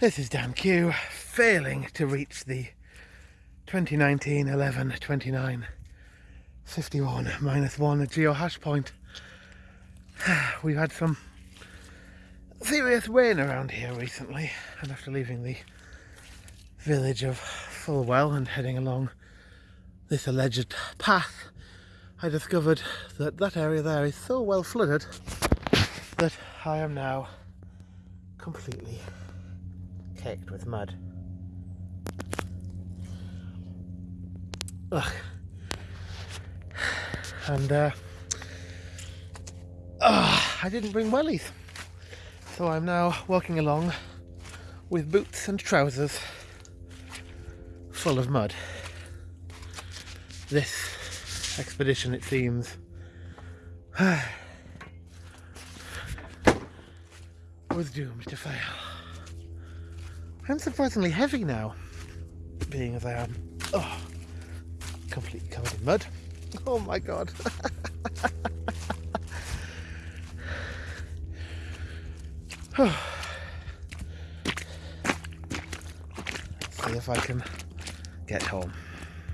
This is Dan Q failing to reach the 2019 11 29 51 minus 1 geo hash point. We've had some serious rain around here recently, and after leaving the village of Fulwell and heading along this alleged path, I discovered that that area there is so well flooded that I am now completely with mud. Ugh. And uh, oh, I didn't bring wellies. So I'm now walking along with boots and trousers full of mud. This expedition, it seems, was doomed to fail. I'm surprisingly heavy now, being as I am. Oh, completely covered in mud. Oh my god. See if I can get home.